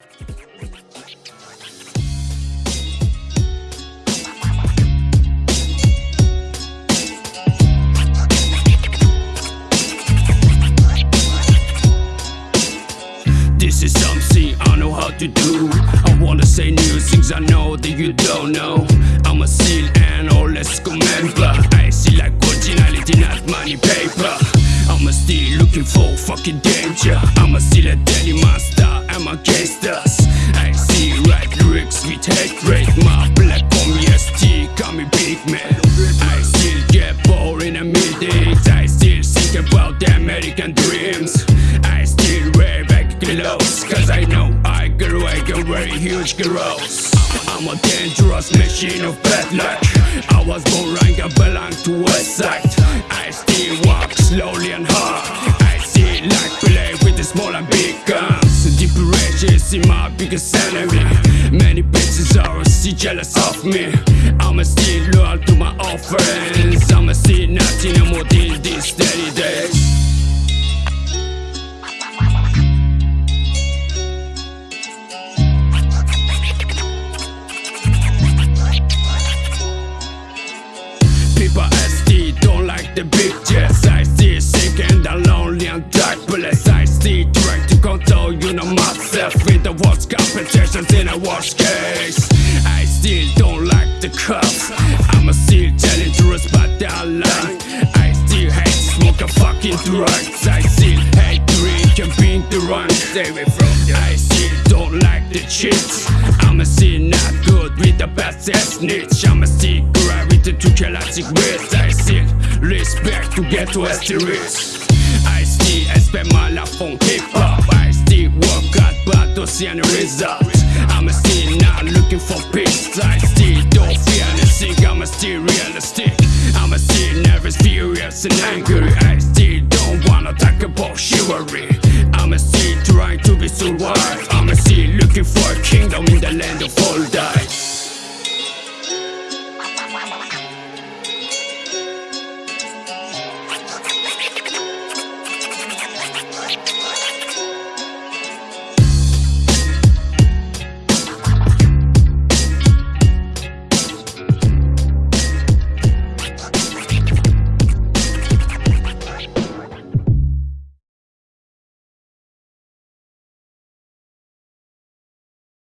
This is something I know how to do. I wanna say new things I know that you don't know. I'm a seal and all let's looking fucking danger. I'm a still a daily monster. I'm a gangsters. I see right lyrics with hatred. My black on ST, call me big man. I still get bored in the meetings. I still think about the American dreams. I still wear back clothes. Cause I know I grew, I can very huge girls. I'm a dangerous machine of bad luck. I was born rank, I belong to West Side. Biggest enemy. Many bitches are still jealous of me. I'ma still loyal to my old friends. I'ma still nothing more till these steady days. People SD don't like the big worst case. I still don't like the cops. I'm a still telling truth but they're lying. I still hate smoking fucking drugs I still hate drink and being the run Stay away from them I still don't like the cheats. I'm a still not good with the best ass snitch. I'm a still gravity to classic wits I still respect to get to asterisks I still spend my life on hip hop. I still work hard but don't see any results I'm still not looking for peace. I still don't feel anything I'm still realistic. I'm still nervous, furious and angry. I still don't wanna talk about chivalry. I'm still trying to be survived I'm still looking for a kingdom in the land of all die